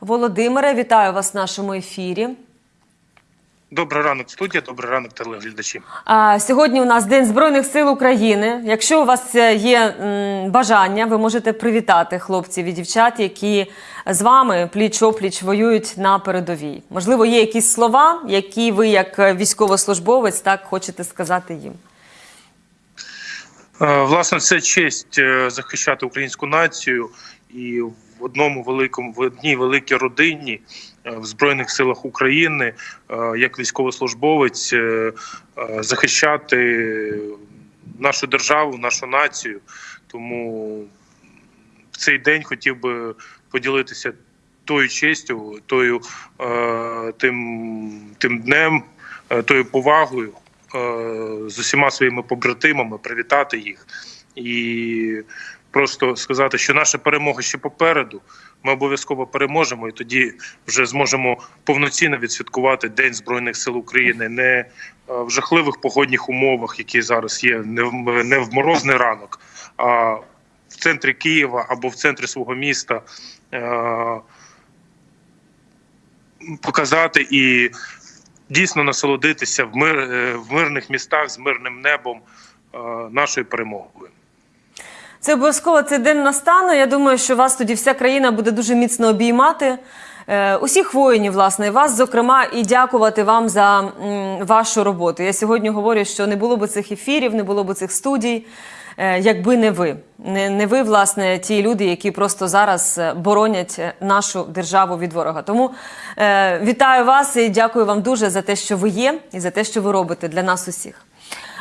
Володимире, вітаю вас в нашому ефірі. Добрий ранок, студія, добрий ранок, телеглядачі. А, Сьогодні у нас День Збройних сил України. Якщо у вас е, є м, бажання, ви можете привітати хлопців і дівчат, які з вами пліч-опліч воюють на передовій. Можливо, є якісь слова, які ви, як військовослужбовець, так хочете сказати їм. Е, Власне, це честь е, захищати українську націю і в одному великому в одній великій родині е, в збройних силах України, е, як військовослужбовець, е, захищати нашу державу, нашу націю. Тому в цей день хотів би поділитися тою честю, тою тим, тим днем, тою повагою з усіма своїми побратимами, привітати їх і просто сказати, що наша перемога ще попереду. Ми обов'язково переможемо, і тоді вже зможемо повноцінно відсвяткувати День Збройних сил України не е, в жахливих погодних умовах, які зараз є, не в не в морозний ранок, а в центрі Києва або в центрі свого міста. е, Показати і дійсно насолодитися в мир е, в мирних містах з мирним небом нашою перемогою. Це обов'язково цей день настане. Я думаю, що вас тоді вся країна буде дуже міцно обіймати. Е, Усіх воїнів, власне, і вас, зокрема, і дякувати вам за м, вашу роботу. Я сьогодні говорю, що не було б цих ефірів, не було б цих студій, е, якби не ви. Не, не ви, власне, ті люди, які просто зараз е, боронять нашу державу від ворога. Тому е, вітаю вас і дякую вам дуже за те, що ви є, і за те, що ви робите для нас усіх.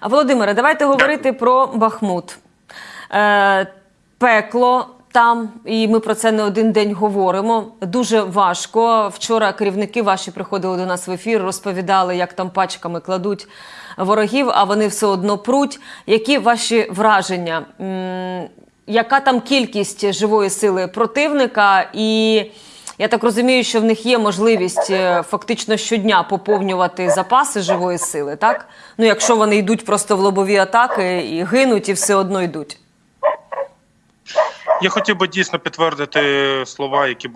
А Володимире, давайте говорити про Бахмут. Е, пекло там, і ми про це не один день говоримо. Дуже важко. Вчора керівники ваші приходили до нас в ефір, розповідали, як там пачками кладуть ворогів, а вони все одно пруть. Які ваші враження? М, Яка там кількість живої сили противника? І я так розумію, що в них є можливість е, фактично щодня поповнювати запаси живої сили, так? Ну, якщо вони йдуть просто в лобові атаки і гинуть, і все одно йдуть. Я хотів би дійсно підтвердити слова, які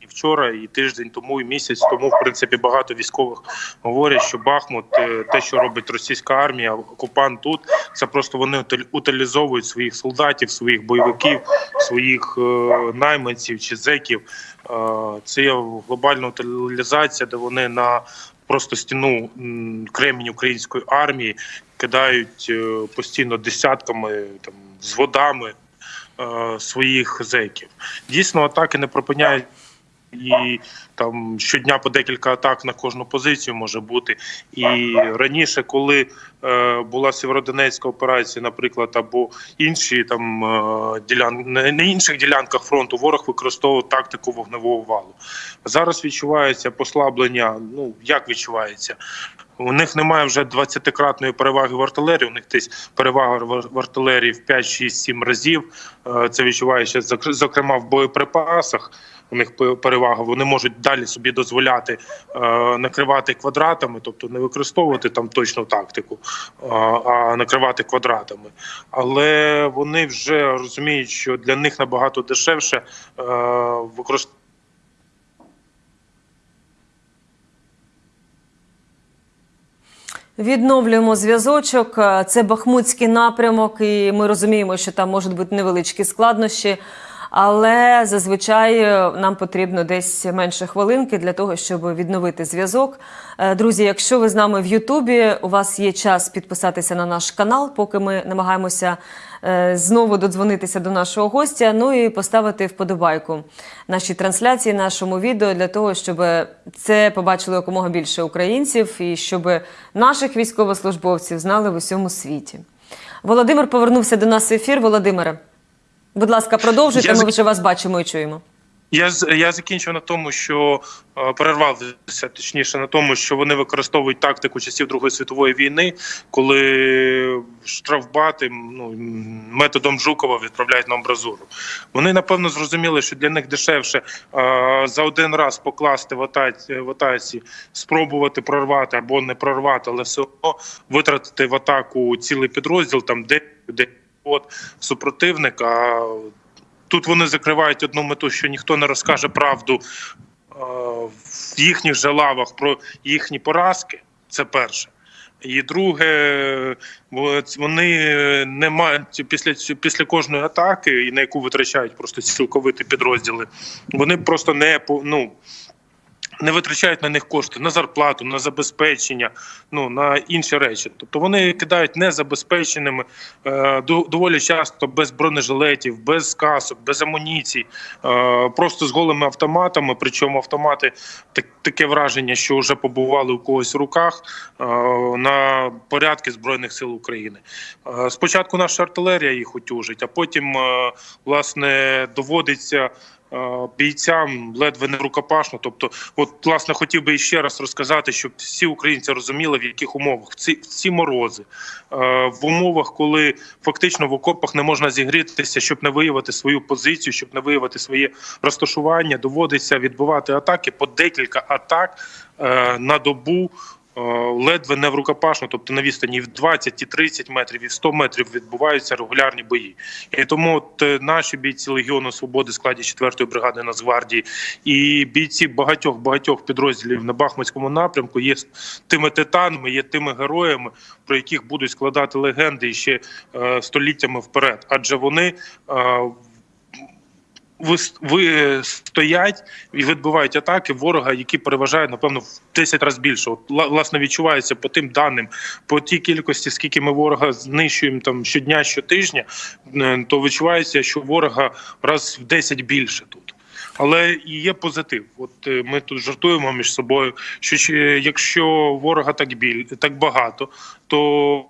і вчора, і тиждень тому, і місяць тому, в принципі, багато військових говорять, що Бахмут, е, те, що робить російська армія, окупант тут, це просто вони утилізовують своїх солдатів, своїх бойовиків, своїх е, найманців чи зеків. Е, це є глобальна утилізація, де вони на просто стіну кремінь української армії кидають постійно десятками там з водами е, своїх зеків. Дійсно, атаки не припиняють. І там щодня по декілька атак на кожну позицію може бути. І раніше, коли е, була Сєвєродонецька операція, наприклад, або інші там е, ділян... на інших ділянках фронту, ворог використовував тактику вогневого валу. Зараз відчувається послаблення. Ну як відчувається? У них немає вже 20-кратної переваги в артилерії. У них десь перевага в артилерії в 5, 6, 7 разів. Е, Це відчувається зок- зокрема в боєприпасах. У них перевага. Вони можуть далі собі дозволяти е, накривати квадратами, тобто не використовувати там точну тактику, е, а накривати квадратами. Але вони вже розуміють, що для них набагато дешевше використовувати. Відновлюємо зв'язочок. Е, Це Бахмутський напрямок, і ми розуміємо, що там можуть бути невеличкі складнощі. Але зазвичай е, нам потрібно десь менше хвилинки для того, щоб відновити зв'язок. Е, Друзі, якщо ви з нами в Ютубі, у вас є час підписатися на наш канал, поки ми намагаємося знову додзвонитися до нашого гостя. Ну і поставити вподобайку нашій трансляції, нашому відео для того, щоб це побачили якомога більше українців і щоб наших військовослужбовців знали в усьому світі. Володимир повернувся до нас в ефір. Володимире, будь ласка, продовжуйте. Я Ми вже вас бачимо і чуємо. Я я закінчив на тому, що е, перервався точніше на тому, що вони використовують тактику часів Другої світової війни, коли штрафбати ну, методом Жукова відправляють на амбразуру. Вони напевно зрозуміли, що для них дешевше е, за один раз покласти в атаці, в атаці, спробувати прорвати або не прорвати, але все одно витратити в атаку цілий підрозділ, там де де от супротивника Тут вони закривають одну мету, що ніхто не розкаже правду е, в їхніх же лавах про їхні поразки. Це перше. І друге, вони не мають після після кожної атаки, і на яку витрачають просто цілковиті підрозділи. Вони просто не ну, не витрачають на них кошти на зарплату, на забезпечення, ну на інші речі. Тобто вони кидають незабезпеченими е, доволі часто без бронежилетів, без касок, без амуніцій, е, просто з голими автоматами. Причому автомати так, таке враження, що вже побували у когось в руках е, на порядки збройних сил України. Е, спочатку наша артилерія їх утюжить, а потім е, власне доводиться. Е, Бійцям ледве не рукопашно. Тобто, от власне хотів би ще раз розказати, щоб всі українці розуміли, в яких умовах в ці, ці морози, е, в умовах, коли фактично в окопах не можна зігрітися, щоб не виявити свою позицію, щоб не виявити своє розташування, доводиться відбувати атаки по декілька атак е, на добу. Е, Ледве не в рукопашну, тобто на відстані в 20, і 30 метрів, і в 100 метрів відбуваються регулярні бої. І тому от е, наші бійці Легіону Свободи в складі 4-ї бригади Нацгвардії і бійці багатьох багатьох підрозділів на Бахмутському напрямку є тими титанами, є тими героями, про яких будуть складати легенди ще е, століттями вперед. Адже вони ви, стоять і відбивають атаки ворога, які переважають напевно в 10 разів більше. От ла- власне відчувається по тим даним, по тій кількості, скільки ми ворога знищуємо там щодня, щотижня, е, то відчувається, що ворога раз в 10 більше тут. Але і є позитив. От е, ми тут жартуємо між собою, що якщо ворога так біль так багато, то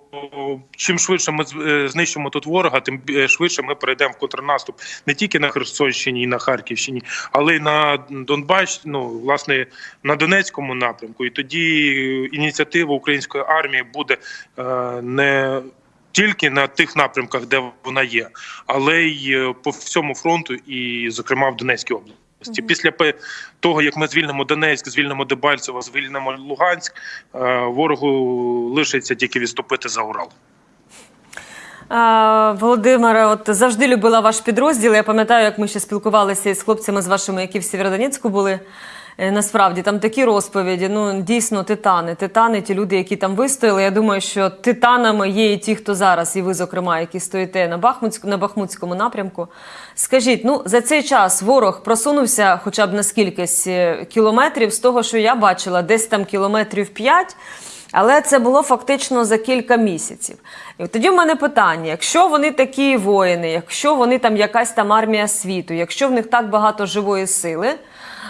чим швидше ми е, знищимо тут ворога, тим швидше ми перейдемо в контрнаступ не тільки на Херсонщині і на Харківщині, але й на Донбас, ну власне на Донецькому напрямку. І тоді ініціатива української армії буде е, не тільки на тих напрямках, де вона є, але й е, по всьому фронту, і, зокрема, в Донецькій області. Після того, як ми звільнимо Донецьк, звільнимо Дебальцево, звільнимо Луганськ, е, ворогу лишиться тільки відступити за Урал. Володимире, от завжди любила ваш підрозділ. Я пам'ятаю, як ми ще спілкувалися із хлопцями з вашими, які в Сєвєродонецьку були. Е, Насправді там такі розповіді. Ну дійсно титани. Титани, ті люди, які там вистояли. Я думаю, що титанами є і ті, хто зараз, і ви, зокрема, які стоїте на Бахмутську на Бахмутському напрямку. Скажіть, ну за цей час ворог просунувся хоча б на скількись е, кілометрів з того, що я бачила, десь там кілометрів 5. Але це було фактично за кілька місяців. І тоді в мене питання: якщо вони такі воїни, якщо вони там якась там армія світу, якщо в них так багато живої сили,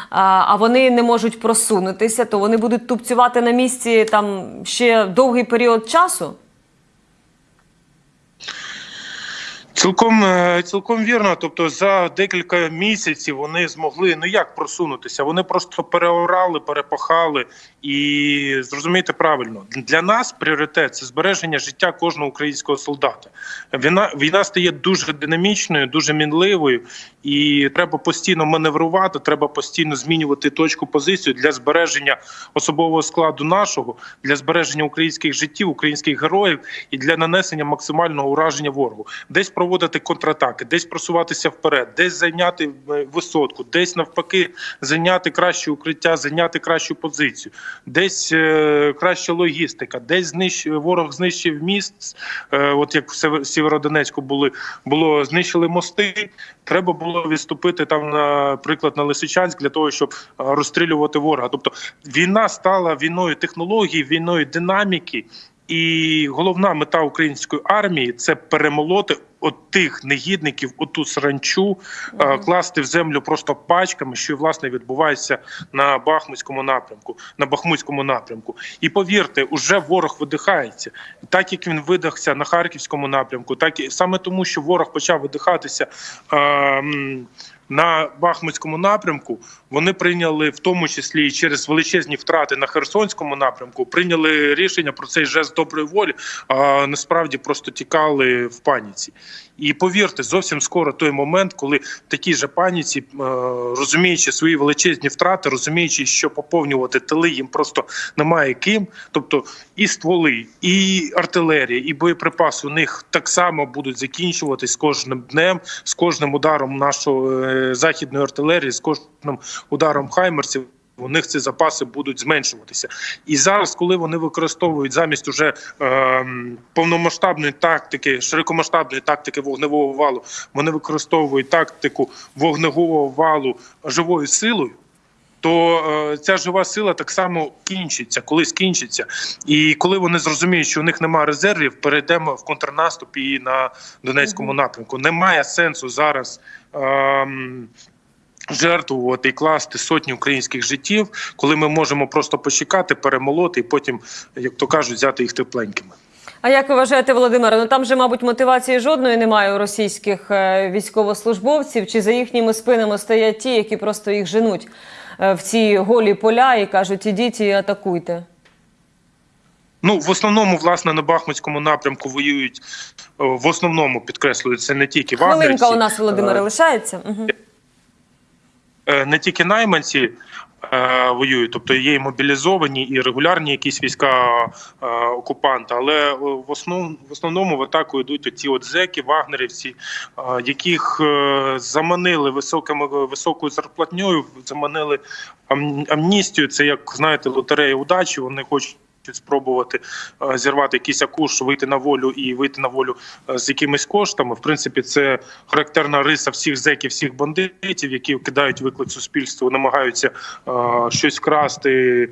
а, вони не можуть просунутися, то вони будуть тупцювати на місці там ще довгий період часу. Цілком е, цілком вірно. Тобто, за декілька місяців вони змогли ну як просунутися. Вони просто переорали, перепахали і зрозумійте правильно для нас пріоритет це збереження життя кожного українського солдата. Війна війна стає дуже динамічною, дуже мінливою, і треба постійно маневрувати. Треба постійно змінювати точку позицію для збереження особового складу нашого, для збереження українських життів, українських героїв і для нанесення максимального ураження ворогу. Десь проводити контратаки, десь просуватися вперед, десь зайняти е, висотку, десь навпаки зайняти краще укриття, зайняти кращу позицію, десь е, краща логістика, десь знищ... ворог знищив міст. Е, от як в Сєвєродонецьку були було знищили мости. Треба було відступити там, наприклад, на Лисичанськ для того, щоб е, розстрілювати ворога. Тобто війна стала війною технологій, війною динаміки. І головна мета української армії це перемолоти от тих негідників, оту саранчу, е, класти в землю просто пачками, що власне відбувається на Бахмутському напрямку. На Бахмутському напрямку. І повірте, уже ворог видихається, так як він видихся на харківському напрямку, так і саме тому, що ворог почав видихатися. Е, на Бахмутському напрямку вони прийняли в тому числі і через величезні втрати на Херсонському напрямку, прийняли рішення про цей жест доброї волі, а насправді просто тікали в паніці. І повірте, зовсім скоро той момент, коли в такій же паніці, е, розуміючи свої величезні втрати, розуміючи, що поповнювати тили їм просто немає ким. Тобто і стволи, і артилерія, і боєприпаси у них так само будуть закінчуватись з кожним днем, з кожним ударом нашої е, західної артилерії, з кожним ударом хаймерсів. У них ці запаси будуть зменшуватися, і зараз, коли вони використовують замість уже е, повномасштабної тактики, широкомасштабної тактики вогневого валу, вони використовують тактику вогневого валу живою силою. То е, ця жива сила так само кінчиться, колись кінчиться. І коли вони зрозуміють, що у них немає резервів, перейдемо в контрнаступ і на Донецькому напрямку. Немає сенсу зараз. ем, Жертвувати і класти сотні українських життів, коли ми можемо просто почекати, перемолоти і потім, як то кажуть, взяти їх тепленькими. А як ви вважаєте, Володимире? Ну там же, мабуть, мотивації жодної немає у російських е, військовослужбовців. Чи за їхніми спинами стоять ті, які просто їх женуть е, в ці голі поля і кажуть, ідіть і атакуйте? Ну в основному, власне, на Бахмутському напрямку воюють е, в основному підкреслюють це не тільки Хвилинка вагнерівці, у нас, Володимире, лишається. Угу. Е, не тільки найманці е, воюють, тобто є і мобілізовані, і регулярні якісь війська е, окупанта, але в основному в основному в атаку йдуть оці от зеки, вагнерівці, яких заманили високими високою зарплатньою, заманили амністію. Це як знаєте, лотерея удачі. Вони хочуть. Спробувати е, зірвати якийсь акуш, вийти на волю і вийти на волю е, з якимись коштами. В принципі, це характерна риса всіх зеків, всіх бандитів, які кидають виклик суспільству, намагаються е, щось вкрасти.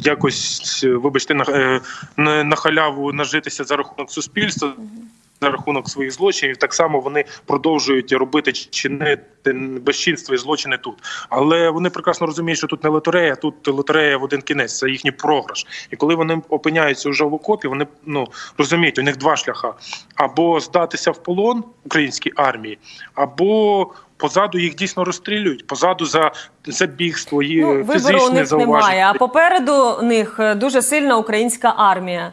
Якось, вибачте, на, на халяву нажитися за рахунок суспільства, за рахунок своїх злочинів. Так само вони продовжують робити чинити безчинства і злочини тут. Але вони прекрасно розуміють, що тут не лотерея, тут лотерея в один кінець, це їхній програш. І коли вони опиняються вже в окопі, вони ну розуміють, у них два шляха: або здатися в полон українській армії, або позаду їх дійсно розстрілюють. Позаду за забігство, і Ну, вибору у фізичне них зауваження. немає. А попереду них е, дуже сильна українська армія.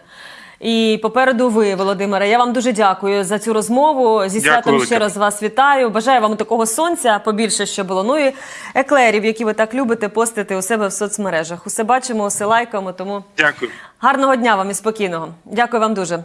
І попереду ви, Володимире. Я вам дуже дякую за цю розмову. Зі святом ще раз вас вітаю. Бажаю вам такого сонця побільше, що було. Ну і еклерів, які ви так любите постити у себе в соцмережах. Усе бачимо, усе лайкаємо. Тому Дякую. гарного дня вам і спокійного. Дякую вам дуже.